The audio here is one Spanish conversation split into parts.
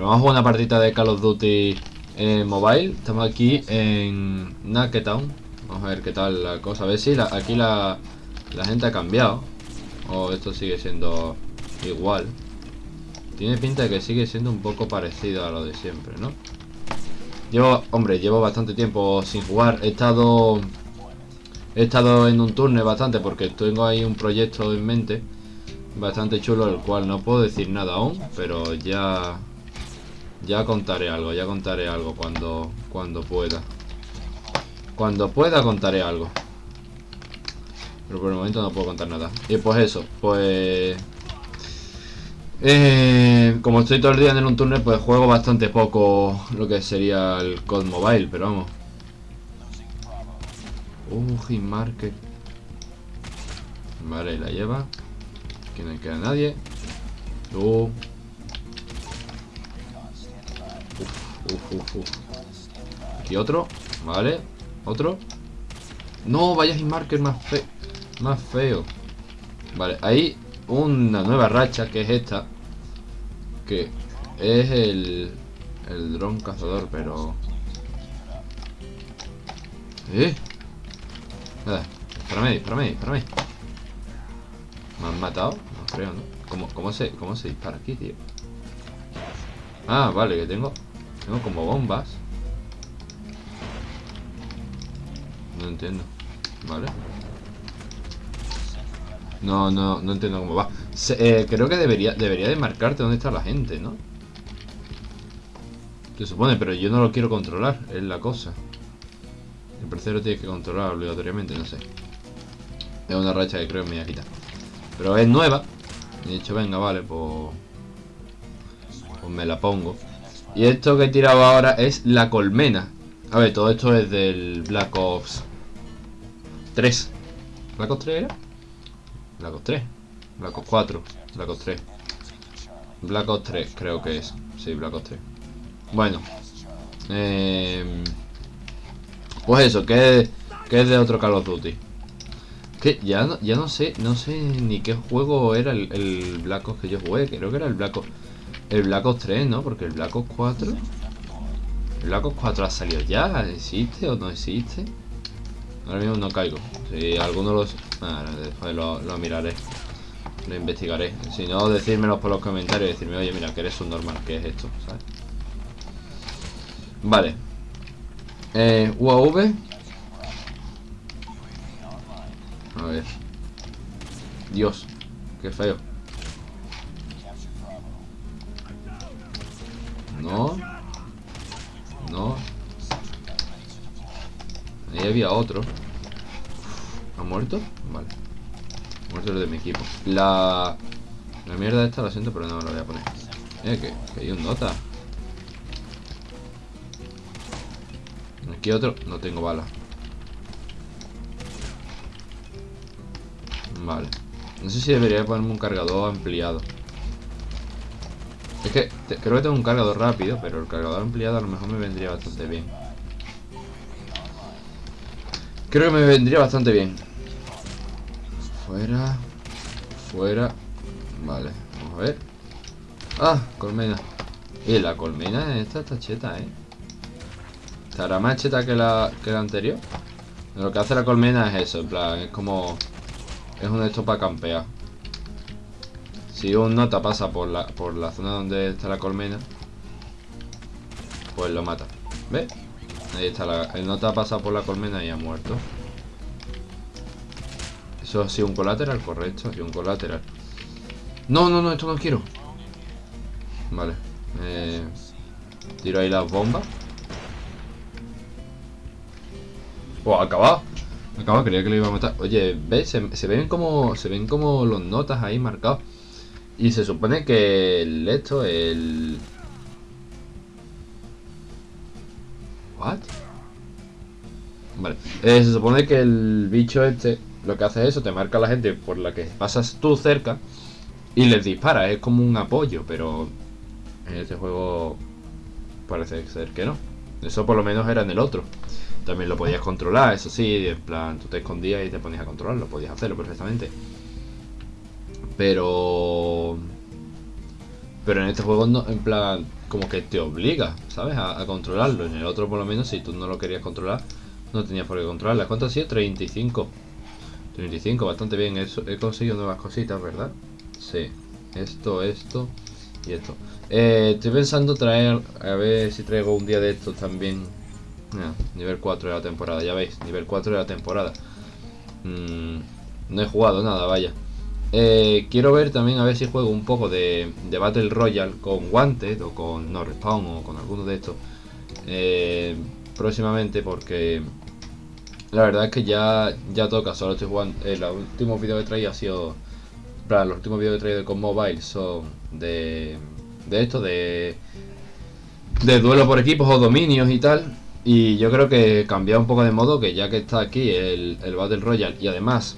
vamos a jugar una partida de Call of Duty en mobile. Estamos aquí en Naketown. Vamos a ver qué tal la cosa. A ver si aquí la, la gente ha cambiado. O esto sigue siendo igual. Tiene pinta de que sigue siendo un poco parecido a lo de siempre, ¿no? Llevo, hombre, llevo bastante tiempo sin jugar. He estado... He estado en un turno bastante porque tengo ahí un proyecto en mente bastante chulo, el cual no puedo decir nada aún, pero ya ya contaré algo, ya contaré algo cuando cuando pueda. Cuando pueda contaré algo. Pero por el momento no puedo contar nada. Y pues eso, pues eh, como estoy todo el día en un túnel, pues juego bastante poco lo que sería el COD Mobile, pero vamos. Uh, Market. Vale, la lleva. Que no queda nadie. Uh. Uf, uf, uf, Aquí otro. Vale. Otro. No, vaya Market más feo. Más feo. Vale, ahí una nueva racha que es esta que es el el dron cazador pero eh nada espérame espérame espérame me han matado no creo no cómo, cómo se cómo se dispara aquí tío ah vale que tengo tengo como bombas no entiendo vale no, no, no entiendo cómo va. Eh, creo que debería, debería de marcarte dónde está la gente, ¿no? Se supone, pero yo no lo quiero controlar, es la cosa. El tercero tiene que controlar obligatoriamente, no sé. Es una racha que creo que me voy a quitar. Pero es nueva. he dicho, venga, vale, pues... Pues me la pongo. Y esto que he tirado ahora es la colmena. A ver, todo esto es del Black Ops 3. ¿Black Ops 3 era? Black Ops 3 Black Ops 4 Black Ops 3 Black Ops 3 creo que es. Sí, Black Ops 3 Bueno eh, Pues eso, que es, de otro Call of Duty. Que ya no, ya no sé No sé ni qué juego era el, el Black Ops que yo jugué. Creo que era el Black Ops El Black Ops 3, ¿no? Porque el Black Ops 4 ¿El Black Ops 4 ha salido ya? ¿Existe o no existe? Ahora mismo no caigo. Si alguno los... Ah, después lo, miraré. Lo investigaré. Si no, decírmelo por los comentarios decirme, oye, mira, que eres un normal, ¿qué es esto? ¿Sabes? Vale. Eh, UAV. A ver. Dios, qué feo. No. No. Ahí había otro. ¿Ha muerto? Vale. Muerto el de mi equipo. La... La mierda esta la siento, pero no me la voy a poner. Eh, que, que hay un nota. Aquí otro. No tengo bala. Vale. No sé si debería ponerme un cargador ampliado. Creo que tengo un cargador rápido, pero el cargador ampliado a lo mejor me vendría bastante bien. Creo que me vendría bastante bien. Fuera. Fuera. Vale, vamos a ver. Ah, colmena. Y la colmena esta está cheta, ¿eh? Estará más cheta que la, que la anterior. Lo que hace la colmena es eso, en plan, es como... Es un esto para campear. Si un nota pasa por la, por la zona donde está la colmena, pues lo mata. ¿Ves? Ahí está, la, el nota ha pasado por la colmena y ha muerto. Eso ha sido un colateral, correcto, y un colateral. No, no, no, esto no quiero. Vale. Eh, tiro ahí las bombas. Oh, acabado. Acabado, creía que lo iba a matar. Oye, ¿ves? Se, ven como. Se ven como los notas ahí marcados. Y se supone que el esto, el. ¿What? Vale. Eh, se supone que el bicho este lo que hace es eso, te marca a la gente por la que pasas tú cerca y les dispara. Es como un apoyo, pero en este juego parece ser que no. Eso por lo menos era en el otro. También lo podías controlar, eso sí, en plan, tú te escondías y te ponías a controlarlo, podías hacerlo perfectamente. Pero... Pero en este juego, no, en plan, como que te obliga, ¿sabes? A, controlarlo. En el otro, por lo menos, si tú no lo querías controlar, no tenías por qué controlarla. ¿Cuánto ha sido? 35. 35, bastante bien. Eso, he conseguido nuevas cositas, ¿verdad? Sí. Esto, esto y esto. Eh, estoy pensando traer, a ver si traigo un día de estos también. nivel 4 de la temporada, ya veis, nivel 4 de la temporada. Mm, no he jugado nada, vaya. Eh, quiero ver también a ver si juego un poco de, Battle Royale con Wanted o con No Respawn o con alguno de estos eh, próximamente porque la verdad es que ya, ya toca, solo estoy jugando, eh, último vídeo que traía ha sido, los últimos vídeos que he traído con mobile son de, de esto, de, de duelo por equipos o dominios y tal y yo creo que cambiar un poco de modo que ya que está aquí el, Battle Royale y además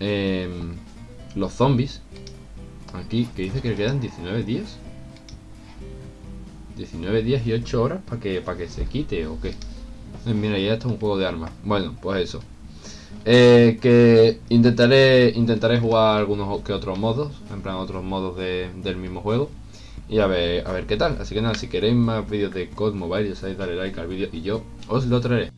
eh, los zombies. Aquí, que dice que le quedan 19 días. 19 días y 8 horas para que, para que se quite o qué. Eh, mira, ya está un juego de armas. Bueno, pues eso. Eh, que intentaré intentaré jugar algunos que otros modos, en plan otros modos del mismo juego. Y a ver, a ver qué tal. Así que nada, si queréis más vídeos de COD Mobile, ya sabéis, darle like al vídeo y yo os lo traeré.